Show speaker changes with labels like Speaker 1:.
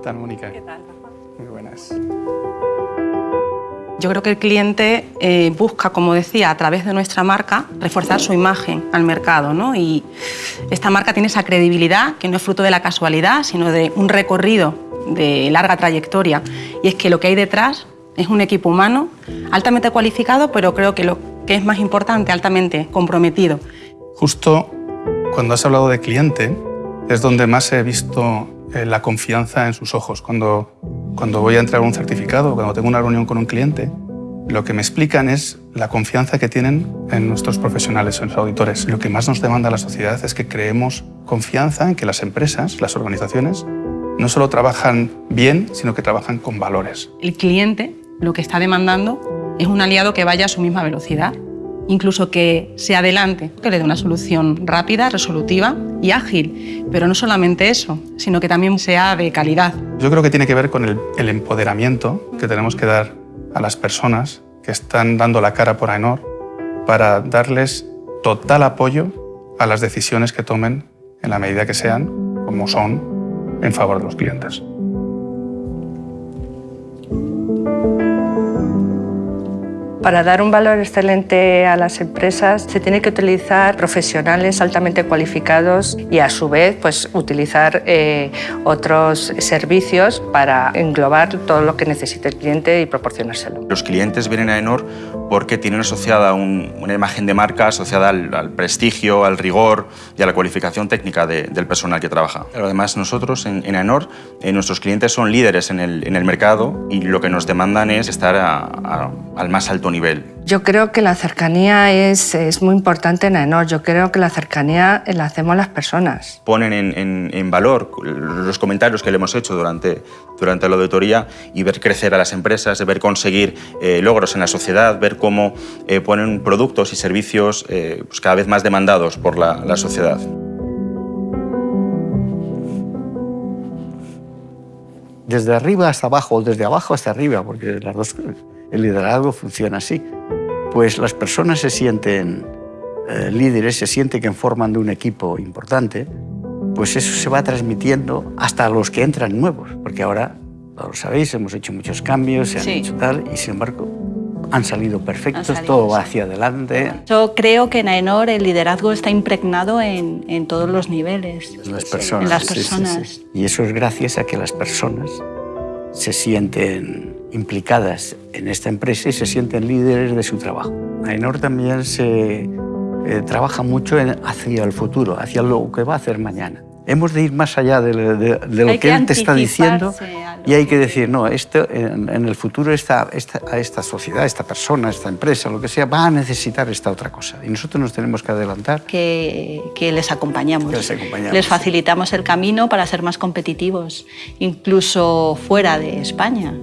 Speaker 1: tal, Mónica?
Speaker 2: ¿Qué tal, Rafa?
Speaker 1: Muy buenas.
Speaker 2: Yo creo que el cliente eh, busca, como decía, a través de nuestra marca, reforzar su imagen al mercado. ¿no? Y esta marca tiene esa credibilidad que no es fruto de la casualidad, sino de un recorrido de larga trayectoria. Y es que lo que hay detrás es un equipo humano altamente cualificado, pero creo que lo que es más importante, altamente comprometido.
Speaker 1: Justo cuando has hablado de cliente, es donde más he visto la confianza en sus ojos. Cuando, cuando voy a entregar un certificado, cuando tengo una reunión con un cliente, lo que me explican es la confianza que tienen en nuestros profesionales, en los auditores. Lo que más nos demanda la sociedad es que creemos confianza en que las empresas, las organizaciones, no solo trabajan bien, sino que trabajan con valores.
Speaker 2: El cliente lo que está demandando es un aliado que vaya a su misma velocidad, incluso que se adelante, que le dé una solución rápida, resolutiva y ágil. Pero no solamente eso, sino que también sea de calidad.
Speaker 1: Yo creo que tiene que ver con el, el empoderamiento que tenemos que dar a las personas que están dando la cara por AENOR para darles total apoyo a las decisiones que tomen en la medida que sean, como son, en favor de los clientes.
Speaker 3: Para dar un valor excelente a las empresas se tiene que utilizar profesionales altamente cualificados y a su vez pues, utilizar eh, otros servicios para englobar todo lo que necesite el cliente y proporcionárselo.
Speaker 4: Los clientes vienen a Enor porque tienen asociada un, una imagen de marca asociada al, prestigio, al rigor y a la cualificación técnica de, del personal que trabaja. Pero además nosotros en, en eh, nuestros clientes son líderes en el, mercado y lo que nos demandan es estar al más alto nivel.
Speaker 3: Yo creo que la cercanía es, es muy importante en AENOR. Yo creo que la cercanía la hacemos las personas.
Speaker 4: Ponen en, en, en, valor los comentarios que le hemos hecho durante, durante la auditoría y ver crecer a las empresas, ver conseguir eh, logros en la sociedad, ver cómo eh, ponen productos y servicios eh, pues cada vez más demandados por la, la sociedad.
Speaker 5: Desde arriba hasta abajo o desde abajo hasta arriba, porque las dos el liderazgo funciona así. Pues las personas se sienten eh, líderes, se sienten que forman de un equipo importante, pues eso se va transmitiendo hasta los que entran nuevos, porque ahora, lo sabéis, hemos hecho muchos cambios, se han sí. hecho tal, y sin embargo han salido perfectos, han salido, todo va hacia adelante.
Speaker 6: Yo creo que en AENOR el liderazgo está impregnado en, en todos los niveles.
Speaker 5: En las personas.
Speaker 6: En las personas.
Speaker 5: Sí, sí, y eso es gracias a que las personas se sienten implicadas en esta empresa y se sienten líderes de su trabajo. AENOR también se eh, trabaja mucho en, hacia el futuro, hacia lo que va a hacer mañana. Hemos de ir más allá de, de, de lo que, que, él te está diciendo y hay que decir, no, esto, en, en el futuro esta, esta, a esta sociedad, esta persona, esta empresa, lo que sea, va a necesitar esta otra cosa. Y nosotros nos tenemos que adelantar.
Speaker 6: Que, que les acompañamos.
Speaker 5: Que les acompañamos.
Speaker 6: Les facilitamos el camino para ser más competitivos, incluso fuera de España.